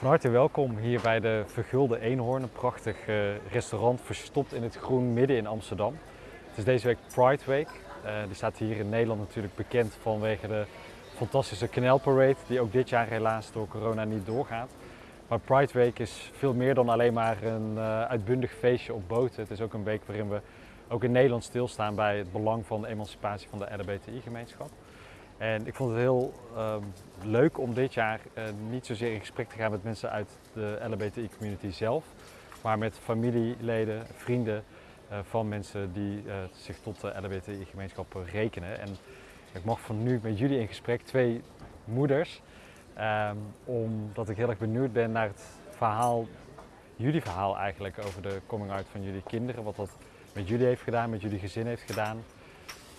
Van harte welkom hier bij de Vergulde Eenhoorn, een prachtig eh, restaurant verstopt in het groen midden in Amsterdam. Het is deze week Pride Week. Uh, die staat hier in Nederland natuurlijk bekend vanwege de fantastische Parade, die ook dit jaar helaas door corona niet doorgaat. Maar Pride Week is veel meer dan alleen maar een uh, uitbundig feestje op boten. Het is ook een week waarin we ook in Nederland stilstaan bij het belang van de emancipatie van de LHBTI-gemeenschap. En ik vond het heel um, leuk om dit jaar uh, niet zozeer in gesprek te gaan met mensen uit de LHBTI-community zelf, maar met familieleden, vrienden uh, van mensen die uh, zich tot de LHBTI-gemeenschap rekenen. En ik mag van nu met jullie in gesprek, twee moeders, um, omdat ik heel erg benieuwd ben naar het verhaal, jullie verhaal eigenlijk, over de coming out van jullie kinderen. Wat dat met jullie heeft gedaan, met jullie gezin heeft gedaan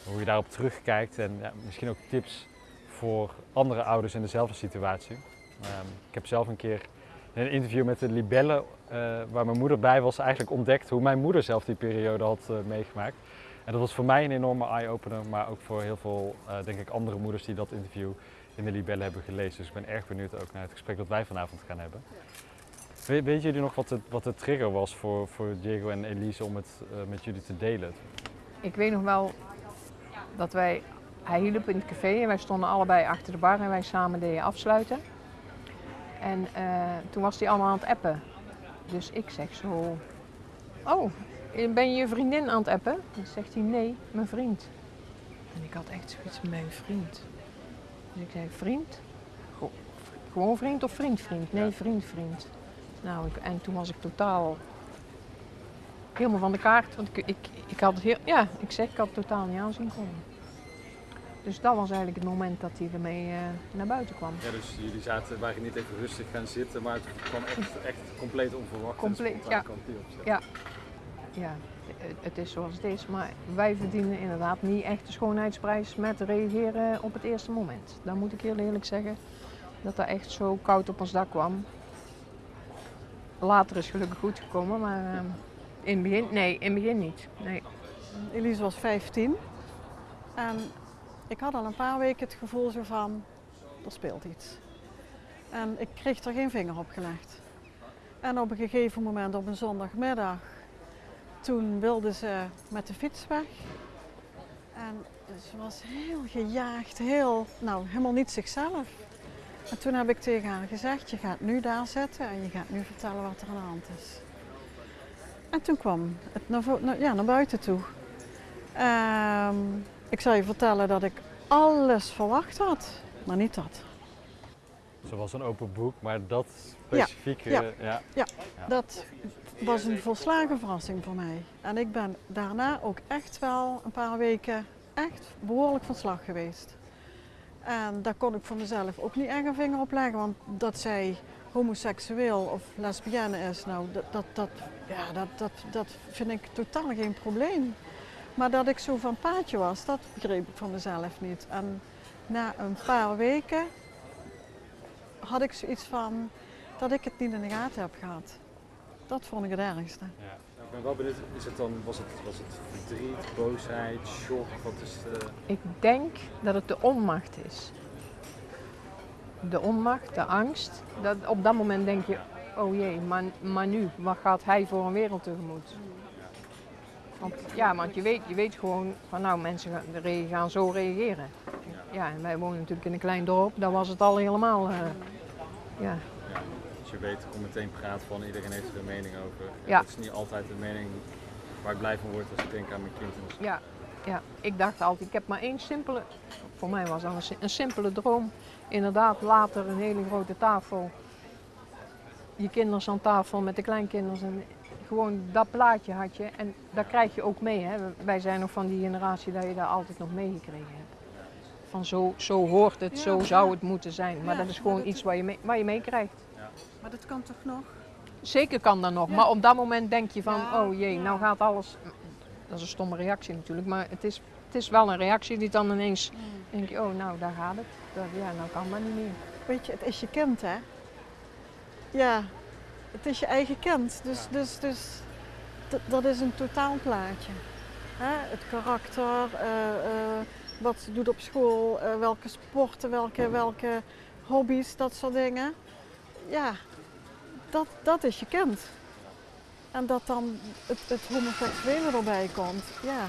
hoe je daarop terugkijkt en ja, misschien ook tips voor andere ouders in dezelfde situatie. Um, ik heb zelf een keer een interview met de Libelle, uh, waar mijn moeder bij was, eigenlijk ontdekt hoe mijn moeder zelf die periode had uh, meegemaakt. En dat was voor mij een enorme eye-opener, maar ook voor heel veel, uh, denk ik, andere moeders die dat interview in de Libelle hebben gelezen. Dus ik ben erg benieuwd ook naar het gesprek dat wij vanavond gaan hebben. We, weet jullie nog wat de, wat de trigger was voor, voor Diego en Elise om het met jullie te delen? Ik weet nog wel dat wij, hij hielp in het café en wij stonden allebei achter de bar en wij samen deden afsluiten. En uh, toen was hij allemaal aan het appen. Dus ik zeg zo, oh, ben je je vriendin aan het appen? Dan zegt hij, nee, mijn vriend. En ik had echt zoiets mijn vriend. Dus ik zei, vriend? Gewoon vriend of vriend, vriend? Nee, vriend, vriend. Nou, ik, en toen was ik totaal helemaal van de kaart. Want ik, ik, ik had het heel, ja, ik zeg, ik had het totaal niet aanzien komen. Dus dat was eigenlijk het moment dat hij ermee uh, naar buiten kwam. Ja, dus jullie zaten, waren niet even rustig gaan zitten, maar het kwam echt, echt compleet onverwacht. Compleet, ja. ja. Ja, het is zoals het is, maar wij verdienen inderdaad niet echt de schoonheidsprijs met reageren op het eerste moment. Dan moet ik heel eerlijk zeggen dat dat echt zo koud op ons dak kwam. Later is gelukkig goed gekomen, maar uh, in het begin, nee, in het begin niet. Nee. Elise was 15 en ik had al een paar weken het gevoel zo van, er speelt iets. En ik kreeg er geen vinger op gelegd. En op een gegeven moment op een zondagmiddag, toen wilde ze met de fiets weg. En ze was heel gejaagd, heel, nou helemaal niet zichzelf. En toen heb ik tegen haar gezegd, je gaat nu daar zitten en je gaat nu vertellen wat er aan de hand is. En toen kwam het naar, ja, naar buiten toe. Um, ik zal je vertellen dat ik alles verwacht had, maar niet dat. Ze was een open boek, maar dat specifieke... Ja, ja, ja. ja. dat was een volslagen verrassing voor mij. En ik ben daarna ook echt wel een paar weken echt behoorlijk van slag geweest. En daar kon ik voor mezelf ook niet echt een vinger op leggen, want dat zij homoseksueel of lesbienne is, nou, dat, dat, dat, ja, dat, dat, dat vind ik totaal geen probleem. Maar dat ik zo van paadje was, dat begreep ik van mezelf niet. En na een paar weken had ik zoiets van dat ik het niet in de gaten heb gehad. Dat vond ik het ergste. Ja. Ik ben wel benieuwd, is het dan, was, het, was het verdriet, boosheid, shock? Wat is de... Ik denk dat het de onmacht is. De onmacht, de angst. Dat, op dat moment denk je, oh jee, maar, maar nu, wat gaat hij voor een wereld tegemoet? Want, ja, want je weet, je weet gewoon van nou, mensen gaan, gaan zo reageren. Ja, en wij wonen natuurlijk in een klein dorp, daar was het al helemaal, uh, ja. ja. Dus je weet hoe meteen praat van iedereen heeft er een mening over. Ja. Dat is niet altijd de mening waar ik blij van word als ik denk aan mijn kind. Ja, ja, ik dacht altijd, ik heb maar één simpele, voor mij was dat een, een simpele droom. Inderdaad, later een hele grote tafel. Je kinderen aan tafel met de kleinkinderen. En gewoon dat plaatje had je en dat krijg je ook mee. Hè. Wij zijn nog van die generatie dat je daar altijd nog meegekregen hebt. Van zo, zo hoort het, zo zou het moeten zijn. Maar dat is gewoon iets waar je, mee, waar je meekrijgt. Maar dat kan toch nog? Zeker kan dat nog, maar op dat moment denk je van, oh jee, nou gaat alles... Dat is een stomme reactie natuurlijk, maar het is, het is wel een reactie die dan ineens mm. denk je, oh nou daar gaat het. Dat, ja, nou kan maar niet meer. Weet je, het is je kind hè? Ja, het is je eigen kind. Dus, dus, dus dat is een totaalplaatje. Hè? Het karakter, uh, uh, wat ze doet op school, uh, welke sporten, welke, welke hobby's, dat soort dingen. Ja, dat, dat is je kind. En dat dan het, het homoseksuele erbij komt, ja.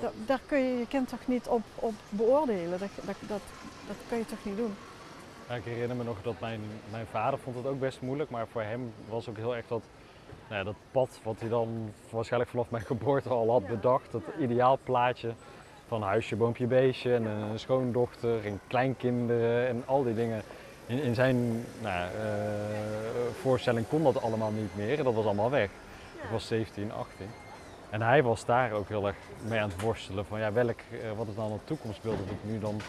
Da- daar kun je je kind toch niet op, op beoordelen. Dat, dat, dat, dat kun je toch niet doen. Ik herinner me nog dat mijn, mijn vader vond het ook best moeilijk, maar voor hem was ook heel erg dat, nou ja, dat pad wat hij dan waarschijnlijk vanaf mijn geboorte al had bedacht. Dat ideaalplaatje van huisje, boompje, beestje en een schoondochter en kleinkinderen en al die dingen. In, in zijn nou, eh, voorstelling kon dat allemaal niet meer en dat was allemaal weg. Ik was 17, 18. En hij was daar ook heel erg mee aan het worstelen van ja, welk, eh, wat is dan het toekomstbeeld dat ik nu dan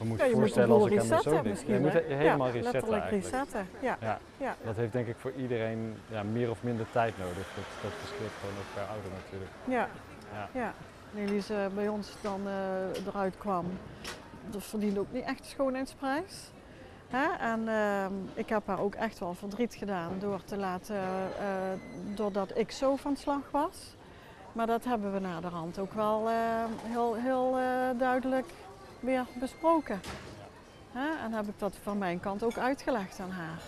me moet Ja, je voorstellen als ik hem zo denk. Je moet he- helemaal ja, resetten letterlijk eigenlijk. resetten. Ja. Ja. Ja. Dat heeft denk ik voor iedereen ja, meer of minder tijd nodig. Dat, dat verschilt gewoon ook per ouder natuurlijk. Ja. Ja. ja. Elise bij ons dan eh, eruit kwam, dat verdiende ook niet echt de schoonheidsprijs. Hè? En ehm, ik heb haar ook echt wel verdriet gedaan door te laten, eh, doordat ik zo van slag was. Maar dat hebben we naderhand ook wel eh, heel, heel duidelijk weer besproken. En heb ik dat van mijn kant ook uitgelegd aan haar.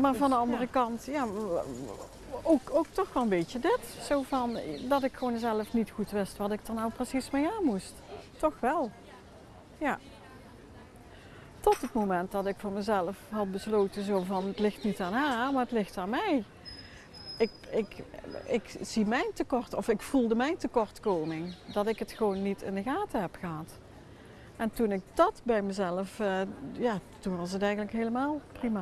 Maar van de andere kant, ja, ook, ook toch wel een beetje dit. Zo van dat ik gewoon zelf niet goed wist wat ik er nou precies mee aan moest. Toch wel. Ja. Tot het moment dat ik voor mezelf had besloten zo van het ligt niet aan haar, maar het ligt aan mij. Ik, ik, ik zie mijn tekort, of ik voelde mijn tekortkoming. Dat ik het gewoon niet in de gaten heb gehad. En toen ik dat bij mezelf, eh, ja, toen was het eigenlijk helemaal prima.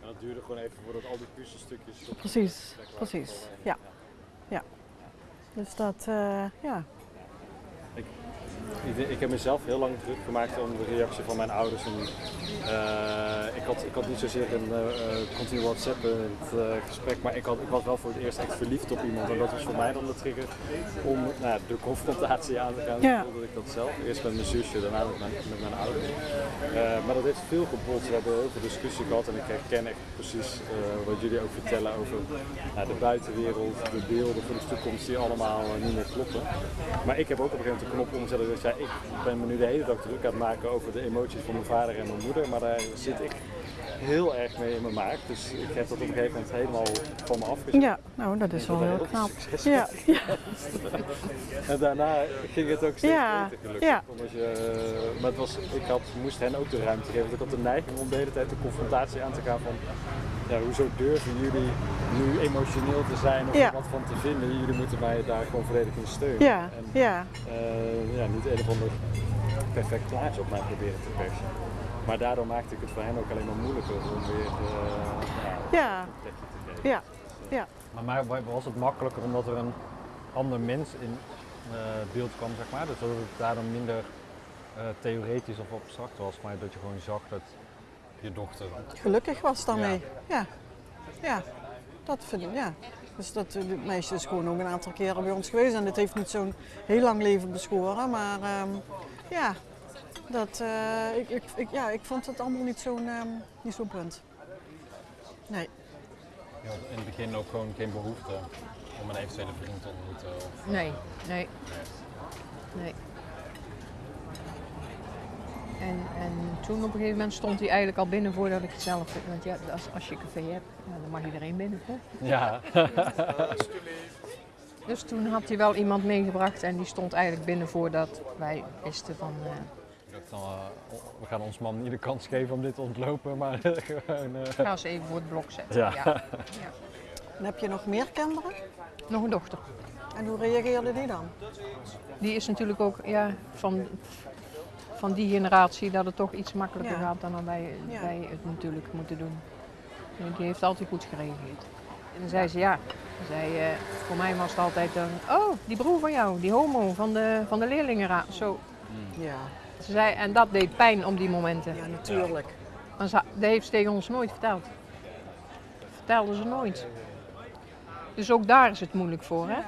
En dat duurde gewoon even voordat al die puzzelstukjes. Precies, precies. Ja. Ja. Dus dat, eh, ja. Ik, ik heb mezelf heel lang druk gemaakt om de reactie van mijn ouders. En, eh, ik, had, ik had niet zozeer een eh, eh, continu WhatsApp het, eh, gesprek, maar ik, had, ik was wel voor het eerst echt verliefd op iemand. En dat was voor mij dan de trigger om nou, de confrontatie aan te gaan. Ja. Voelde ik dat zelf. Eerst met mijn zusje, daarna met mijn, met mijn ouders. Maar dat heeft veel gebotst. We hebben heel veel discussie gehad en ik herken echt precies wat jullie ook vertellen over nou, de buitenwereld, de beelden van de toekomst die allemaal niet meer kloppen. Maar ik heb ook op een gegeven moment de knop omgezet dat ik zei, ik ben me nu de hele dag druk aan het maken over de emoties van mijn vader en mijn moeder, maar daar zit ik heel erg mee in mijn maag. Dus ik heb dat op een gegeven moment helemaal van me afgezet. Ja, nou dat is wel heel knap. Ja, ja, En daarna ging het ook steeds Ja, beter gelukkig. ja. Omdat je, maar het was, ik had, moest hen ook de ruimte geven. Want ik had de neiging om de hele tijd de confrontatie aan te gaan van... Ja, hoezo durven jullie nu emotioneel te zijn of er wat van te vinden? Jullie moeten mij daar gewoon volledig in steunen. ja, En ja. eh, ja, niet een of ander perfect plaatje op mij proberen te persen. Maar daardoor maakte ik het voor hen ook alleen maar moeilijker om weer uh, Ja, te geven. ja, ja. Maar mij was het makkelijker omdat er een ander mens in eh, beeld kwam, zeg maar. Dus dat het daardoor minder eh, theoretisch of abstract was, maar dat je gewoon zag dat je dochter. Gelukkig was daarmee. Ja. ja, dat vind ik, ja. Dus dat eh, dit meisje is gewoon ook een aantal keren bij ons geweest en het heeft niet zo'n heel lang leven beschoren, maar ehm, ja, dat, eh, ik, ik, ik, ja, ik vond het allemaal niet zo'n ehm, niet zo'n punt. Nee. Je had in het begin ook gewoon geen behoefte om een eventuele vriend te ontmoeten. Of, Nee, nee. Nee. En, en toen op een gegeven moment stond hij eigenlijk al binnen voordat ik het zelf... Want ja, als, als je een café hebt, nou, dan mag iedereen binnen. Hè? ja. Dus toen had hij wel iemand meegebracht en die stond eigenlijk binnen voordat wij wisten van... eh, dan, eh, we gaan ons man niet de kans geven om dit te ontlopen, maar gewoon. eh, ga ze even voor het blok zetten. Ja. Ja. En heb je nog meer kinderen? Nog een dochter. En hoe reageerde die dan? Die is natuurlijk ook ja, van, van die generatie dat het toch iets makkelijker Ja. gaat dan wij, Ja. wij het natuurlijk moeten doen. En Die heeft altijd goed gereageerd. En dan zei ze ja, zei, eh, voor mij was het altijd een, oh die broer van jou, die homo van de, van de leerlingenraad. Zo. Ja, Ze zei, en dat deed pijn op die momenten. ja natuurlijk. Maar ze, dat heeft ze tegen ons nooit verteld. Vertelde ze nooit. Dus ook daar is het moeilijk voor, hè?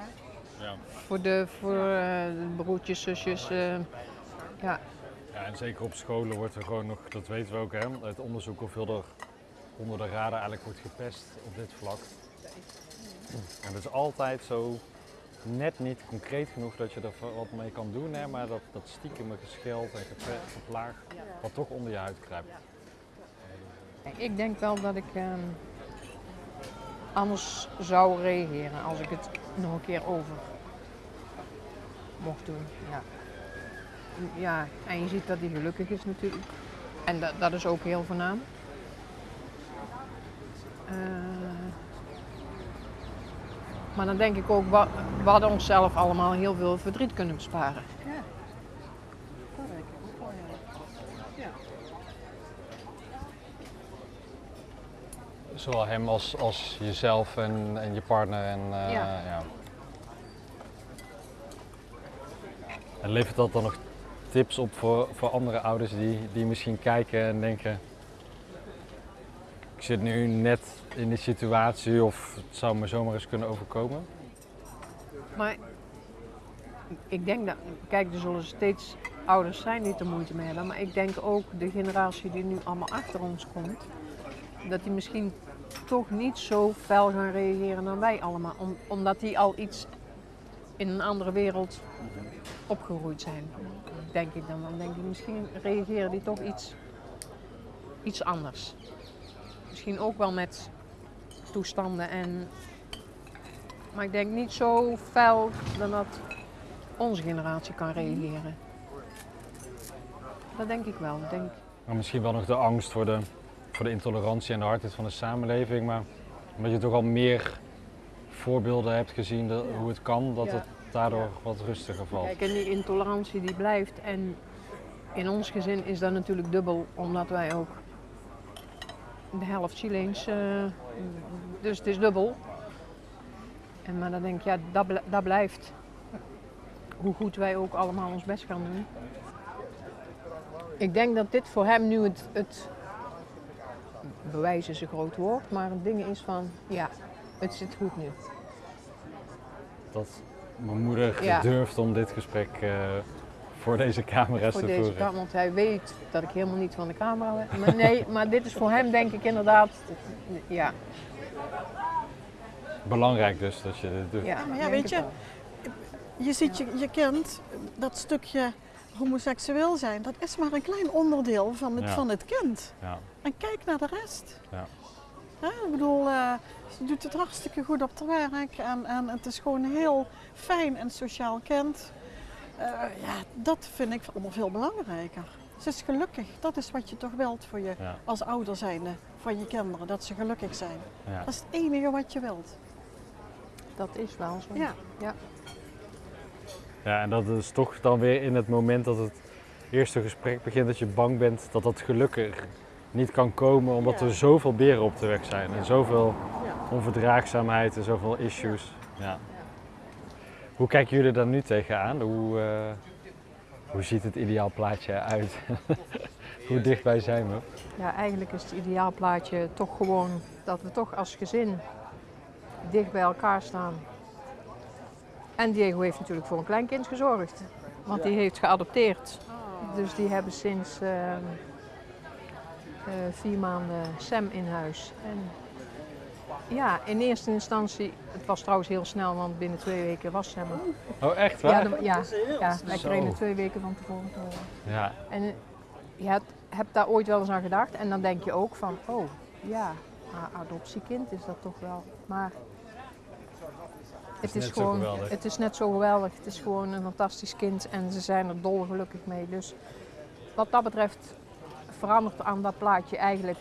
ja. Voor de, voor, eh, de broertjes, zusjes. eh, ja. Ja, en zeker op scholen wordt er gewoon nog, dat weten we ook hè, uit onderzoek hoeveel er onder de radar eigenlijk wordt gepest op dit vlak. En dat is altijd zo net niet concreet genoeg dat je er wat mee kan doen, hè, maar dat, dat stiekeme gescheld en geplaag wat toch onder je huid kruipt. Ik denk wel dat ik ehm, anders zou reageren als ik het nog een keer over mocht doen. Ja. ja, en je ziet dat hij gelukkig is natuurlijk. En dat, dat is ook heel voornaam. Eh, maar dan denk ik ook, we hadden onszelf allemaal heel veel verdriet kunnen besparen. Ja. Dat denk ik ook wel, ja. Ja. Zowel hem als, als jezelf en, en je partner. En, eh, Ja. ja. En levert dat dan nog tips op voor, voor andere ouders die, die misschien kijken en denken... Ik zit nu net in die situatie of het zou me zomaar eens kunnen overkomen. Maar ik denk dat, kijk, er zullen steeds ouders zijn die er moeite mee hebben. Maar ik denk ook de generatie die nu allemaal achter ons komt, dat die misschien toch niet zo fel gaan reageren dan wij allemaal. Om- omdat die al iets in een andere wereld opgegroeid zijn. Denk ik dan. Dan denk ik, misschien reageren die toch iets, iets anders. Misschien ook wel met toestanden en maar ik denk niet zo fel dan dat onze generatie kan reageren. Dat denk ik wel. Denk, Maar misschien wel nog de angst voor de, voor de intolerantie en de hardheid van de samenleving. Maar omdat je toch al meer voorbeelden hebt gezien hoe het kan, dat Ja. het daardoor Ja. wat rustiger valt. kijk, en die intolerantie die blijft. En in ons gezin is dat natuurlijk dubbel, omdat wij ook de helft Chileens, eh, dus het is dubbel. En maar dan denk ik, ja, dat, bl- dat blijft. Hoe goed wij ook allemaal ons best gaan doen. Ik denk dat dit voor hem nu het, het bewijs is een groot woord, maar het ding is van, ja, het zit goed nu. Dat mijn moeder Ja. durft om dit gesprek eh, voor deze camera's voor te deze voeren. want hij weet dat ik helemaal niet van de camera ben. Maar nee, maar dit is voor hem denk ik inderdaad, ja. Belangrijk dus dat je dit doet. ja maar ja, weet het je. Je ziet je, je kind, dat stukje homoseksueel zijn, dat is maar een klein onderdeel van het, Ja. van het kind. Ja. En kijk naar de rest. Ja. Hè, ik bedoel, eh, ze doet het hartstikke goed op haar werk en, en het is gewoon een heel fijn en sociaal kind. Eh, ja, dat vind ik allemaal veel belangrijker. Ze is gelukkig, dat is wat je toch wilt voor je Ja. als ouder zijnde van je kinderen, dat ze gelukkig zijn. Ja. Dat is het enige wat je wilt. Dat is wel zo. Ja. ja. ja, en dat is toch dan weer in het moment dat het eerste gesprek begint, dat je bang bent dat dat gelukkig niet kan komen, omdat Ja. er zoveel beren op de weg zijn en zoveel Ja. onverdraagzaamheid en zoveel issues. Ja. Hoe kijken jullie daar nu tegenaan? Hoe, eh, hoe ziet het ideaalplaatje eruit? hoe dichtbij zijn we? Ja, eigenlijk is het ideaalplaatje toch gewoon dat we toch als gezin dicht bij elkaar staan. En Diego heeft natuurlijk voor een kleinkind gezorgd, want die heeft geadopteerd. Dus die hebben sinds ehm, eh, vier maanden Sam in huis. En ja, in eerste instantie, het was trouwens heel snel, want binnen twee weken was Sam er. Oh, echt Ja, waar? de- ja, ja, wij kregen het twee weken van tevoren te horen. Ja, En eh, je hebt, hebt daar ooit wel eens aan gedacht en dan denk je ook van, oh ja, adoptiekind is dat toch wel. Maar het is, net zo gewoon, geweldig. het is net zo geweldig. Het is gewoon een fantastisch kind en ze zijn er dolgelukkig mee. Dus wat dat betreft verandert aan dat plaatje eigenlijk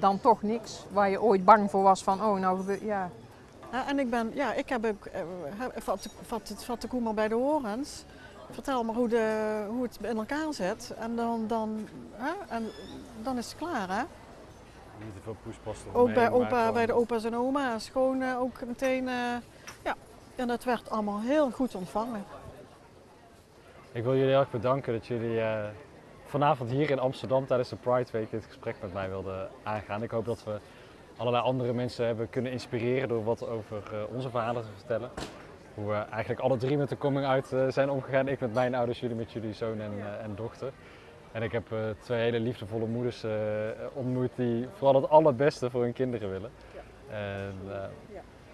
dan toch niks. Waar je ooit bang voor was van, oh nou ja. Ja, en ik ben, ja, ik heb ook, eh, vat, de- vat, het- vat de koe maar bij de horens. Vertel maar hoe, de, hoe het in elkaar zit. En dan, dan, hè, en dan is het klaar, hè? niet te veel poespas Ook bij, opa, gewoon- bij de opa's en oma's. Gewoon eh, ook meteen, eh, ja. En dat werd allemaal heel goed ontvangen. Ik wil jullie heel erg bedanken dat jullie eh, vanavond hier in Amsterdam tijdens de Pride Week dit gesprek met mij wilden aangaan. Ik hoop dat we allerlei andere mensen hebben kunnen inspireren door wat over eh, onze verhalen te vertellen. Hoe we eigenlijk alle drie met de coming out eh, zijn omgegaan. Ik met mijn ouders, jullie met jullie zoon en, eh, en dochter. En ik heb eh, twee hele liefdevolle moeders eh, ontmoet die vooral het allerbeste voor hun kinderen willen. En, eh,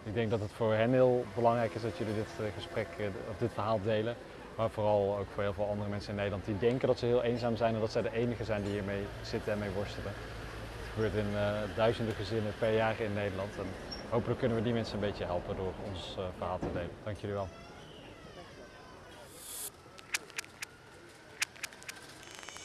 ik denk dat het voor hen heel belangrijk is dat jullie dit eh, gesprek eh, of dit verhaal delen. Maar vooral ook voor heel veel andere mensen in Nederland die denken dat ze heel eenzaam zijn en dat zij de enige zijn die hiermee zitten en mee worstelen. Het gebeurt in eh, duizenden gezinnen per jaar in Nederland. En hopelijk kunnen we die mensen een beetje helpen door ons eh, verhaal te delen. Dank jullie wel.